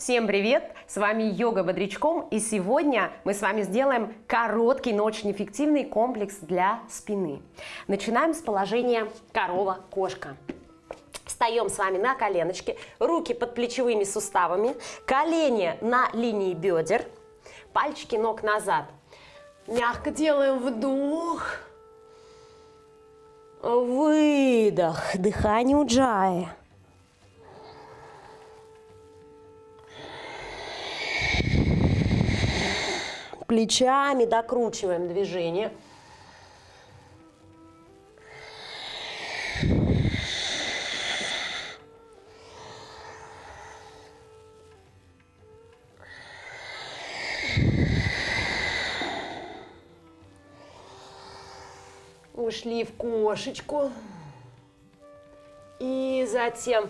Всем привет! С вами Йога Бодрячком и сегодня мы с вами сделаем короткий, но очень эффективный комплекс для спины. Начинаем с положения корова-кошка. Встаем с вами на коленочки, руки под плечевыми суставами, колени на линии бедер, пальчики ног назад. Мягко делаем вдох, выдох, дыхание уджая. Плечами докручиваем движение. Ушли в кошечку. И затем,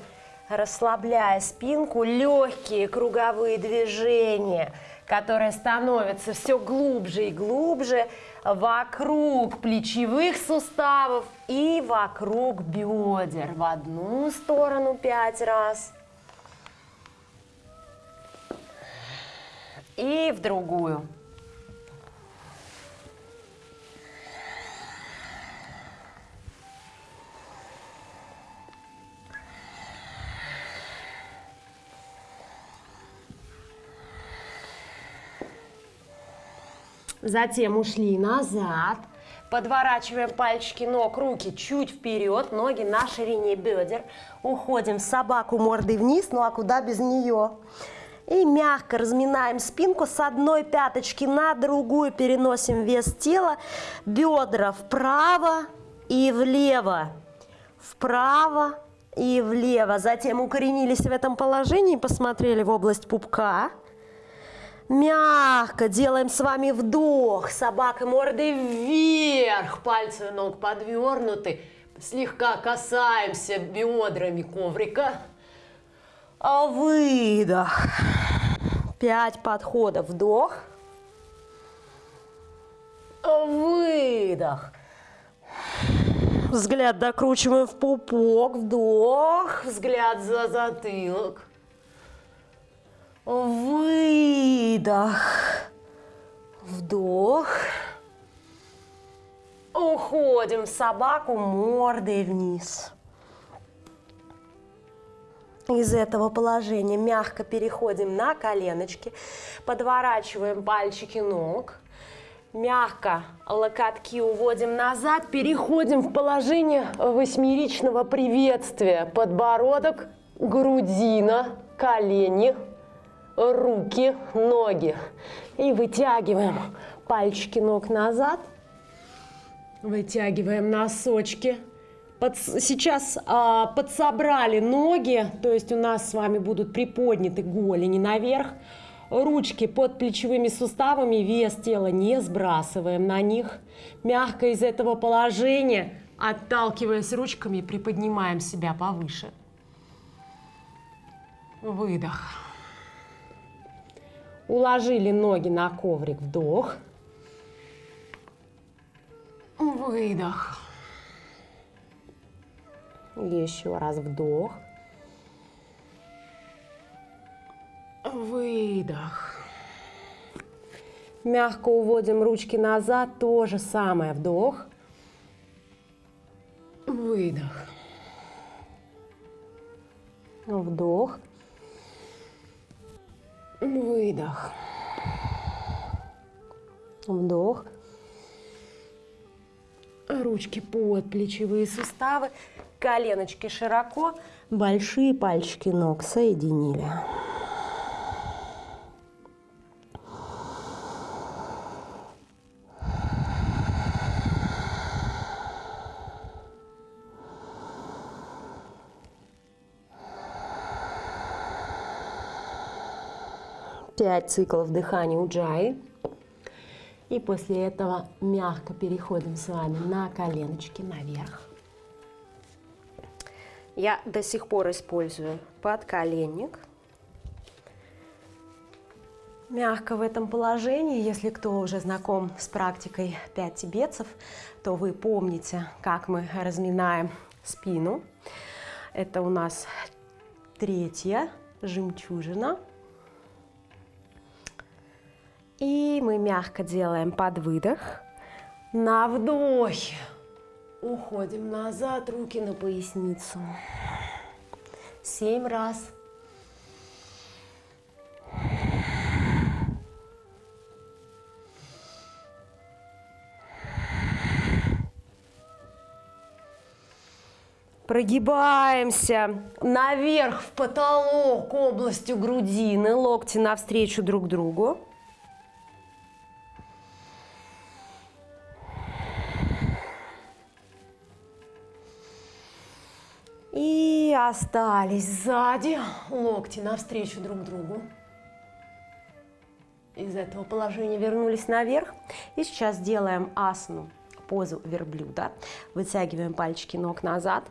расслабляя спинку, легкие круговые движения – которая становится все глубже и глубже вокруг плечевых суставов и вокруг бедер. В одну сторону пять раз. И в другую. Затем ушли назад. Подворачиваем пальчики ног, руки чуть вперед, ноги на ширине бедер. Уходим в собаку мордой вниз, ну а куда без нее? И мягко разминаем спинку с одной пяточки на другую, переносим вес тела, бедра вправо и влево, вправо и влево. Затем укоренились в этом положении, посмотрели в область пупка. Мягко делаем с вами вдох. Собака мордой вверх. Пальцы ног подвернуты. Слегка касаемся бедрами коврика. А выдох. Пять подходов. Вдох. Выдох. Взгляд докручиваем в пупок. Вдох. Взгляд за затылок. Выдох. Вдох. Уходим собаку мордой вниз. Из этого положения мягко переходим на коленочки, подворачиваем пальчики ног, мягко локотки уводим назад, переходим в положение восьмеричного приветствия. Подбородок, грудина, колени, руки, ноги. И вытягиваем пальчики ног назад. Вытягиваем носочки. Под, сейчас а, подсобрали ноги, то есть у нас с вами будут приподняты голени наверх. Ручки под плечевыми суставами, вес тела не сбрасываем на них. Мягко из этого положения, отталкиваясь ручками, приподнимаем себя повыше. Выдох. Уложили ноги на коврик, вдох. Выдох. Еще раз вдох. Выдох. Мягко уводим ручки назад, то же самое, вдох. Выдох. Вдох. Выдох. Вдох. Ручки под плечевые суставы. Коленочки широко. Большие пальчики ног соединили. Пять циклов дыхания уджаи. И после этого мягко переходим с вами на коленочки наверх. Я до сих пор использую подколенник. Мягко в этом положении, если кто уже знаком с практикой 5 тибетцев, то вы помните, как мы разминаем спину. Это у нас третья жемчужина И мы мягко делаем под выдох. На вдохе уходим назад, руки на поясницу. Семь раз. Прогибаемся наверх в потолок областью грудины, локти навстречу друг другу. Остались сзади, локти навстречу друг другу. Из этого положения вернулись наверх. И сейчас делаем асану, позу верблюда. Вытягиваем пальчики ног назад.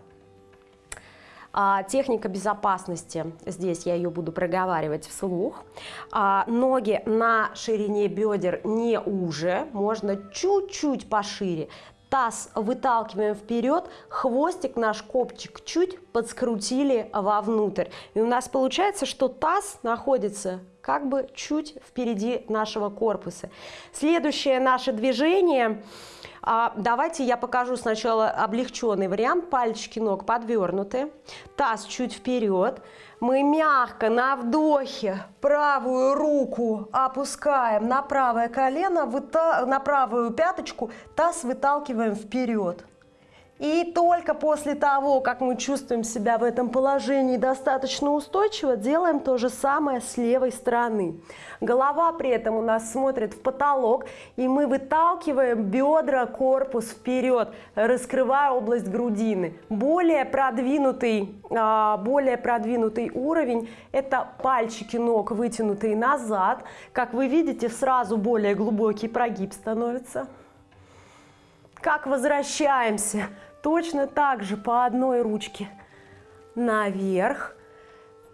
А, техника безопасности, здесь я ее буду проговаривать вслух. А, ноги на ширине бедер не уже, можно чуть-чуть пошире. Таз выталкиваем вперед, хвостик наш копчик чуть подскрутили вовнутрь. И у нас получается, что таз находится как бы чуть впереди нашего корпуса. Следующее наше движение – а, давайте я покажу сначала облегченный вариант. Пальчики ног подвернуты, таз чуть вперед. Мы мягко на вдохе правую руку опускаем на правое колено, на правую пяточку, таз выталкиваем вперед. И только после того, как мы чувствуем себя в этом положении достаточно устойчиво, делаем то же самое с левой стороны. Голова при этом у нас смотрит в потолок, и мы выталкиваем бедра, корпус вперед, раскрывая область грудины. Более продвинутый, а, более продвинутый уровень – это пальчики ног вытянутые назад. Как вы видите, сразу более глубокий прогиб становится. Как возвращаемся Точно так же по одной ручке наверх.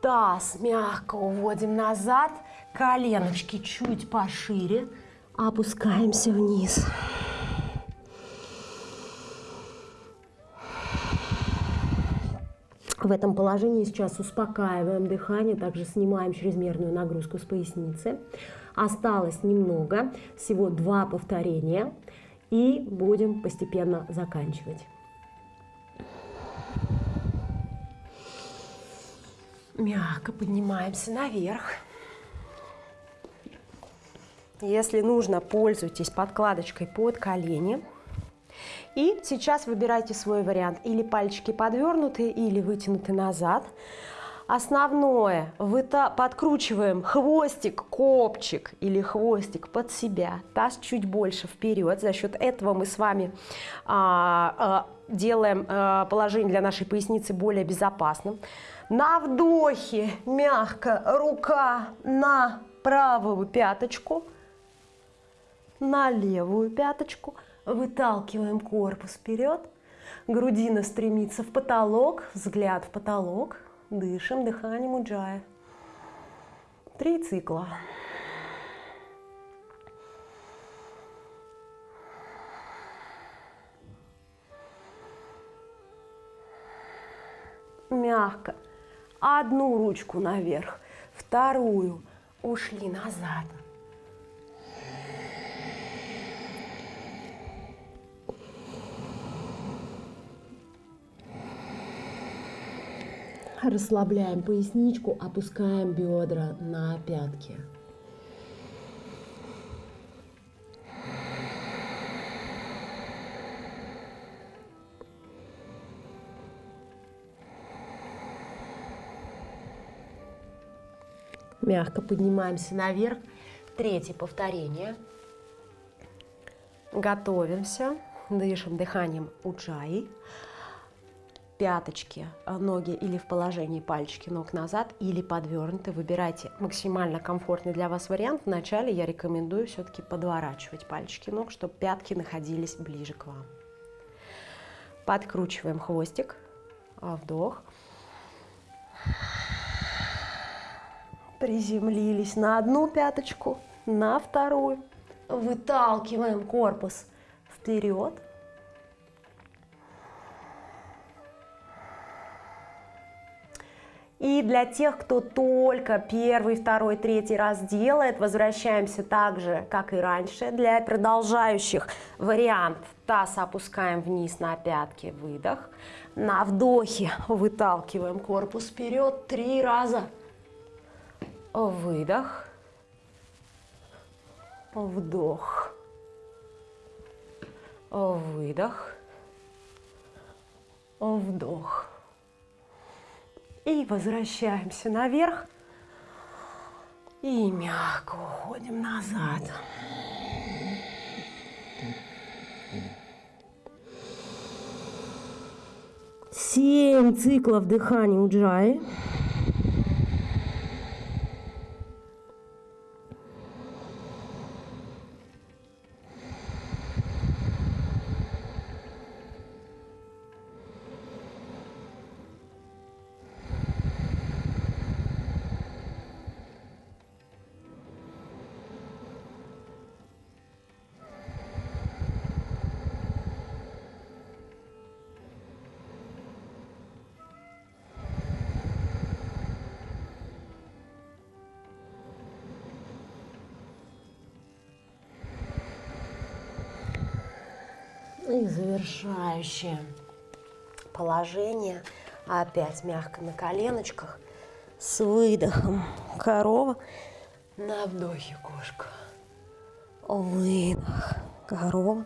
Таз мягко уводим назад. Коленочки чуть пошире. Опускаемся вниз. В этом положении сейчас успокаиваем дыхание, также снимаем чрезмерную нагрузку с поясницы. Осталось немного, всего два повторения, и будем постепенно заканчивать. Мягко поднимаемся наверх. Если нужно, пользуйтесь подкладочкой под колени. И сейчас выбирайте свой вариант. Или пальчики подвернуты, или вытянуты назад. Основное, подкручиваем хвостик, копчик или хвостик под себя, таз чуть больше вперед. За счет этого мы с вами а, а, делаем а, положение для нашей поясницы более безопасным. На вдохе мягко рука на правую пяточку, на левую пяточку. Выталкиваем корпус вперед. Грудина стремится в потолок, взгляд в потолок. Дышим дыханием уджая. Три цикла. Мягко одну ручку наверх, вторую, ушли назад. Расслабляем поясничку, опускаем бедра на пятки. Мягко поднимаемся наверх. Третье повторение. Готовимся. Дышим дыханием уджаи. Пяточки, э, ноги или в положении пальчики ног назад, или подвернуты. Выбирайте максимально комфортный для вас вариант. Вначале я рекомендую все-таки подворачивать пальчики ног, чтобы пятки находились ближе к вам. Подкручиваем хвостик. Вдох. Приземлились на одну пяточку, на вторую. Выталкиваем корпус вперед. И для тех, кто только первый, второй, третий раз делает, возвращаемся так же, как и раньше. Для продолжающих вариант таз опускаем вниз на пятки, выдох. На вдохе выталкиваем корпус вперед три раза. Выдох. Вдох. Выдох. Вдох. И возвращаемся наверх. И мягко уходим назад. Семь циклов дыхания у Джаи. И завершающее положение. Опять мягко на коленочках. С выдохом корова. На вдохе кошка. Выдох. Корова.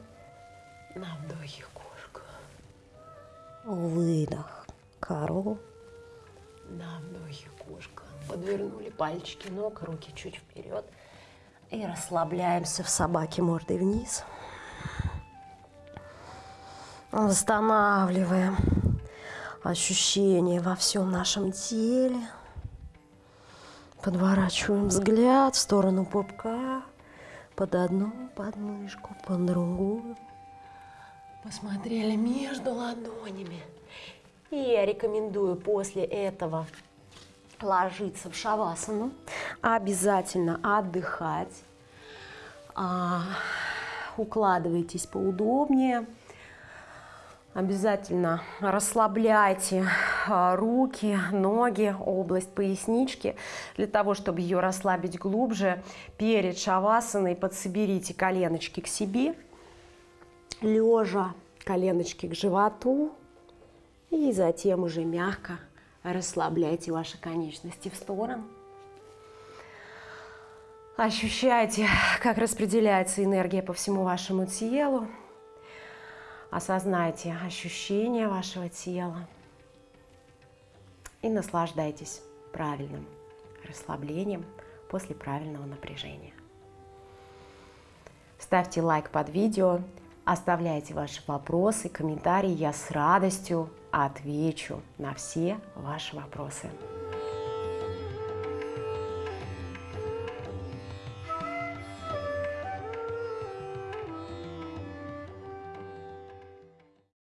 На вдохе кошка. Выдох. Корова. На вдохе кошка. Подвернули пальчики ног, руки чуть вперед. И расслабляемся в собаке мордой вниз. Восстанавливаем ощущения во всем нашем теле. Подворачиваем взгляд в сторону пупка, под одну подмышку, под другую. Посмотрели между ладонями. И я рекомендую после этого ложиться в шавасану, обязательно отдыхать. А, укладывайтесь поудобнее. Обязательно расслабляйте а, руки, ноги, область пояснички. Для того, чтобы ее расслабить глубже, перед шавасаной подсоберите коленочки к себе. Лежа коленочки к животу. И затем уже мягко расслабляйте ваши конечности в сторону. Ощущайте, как распределяется энергия по всему вашему телу. Осознайте ощущения вашего тела и наслаждайтесь правильным расслаблением после правильного напряжения. Ставьте лайк под видео, оставляйте ваши вопросы, комментарии. Я с радостью отвечу на все ваши вопросы.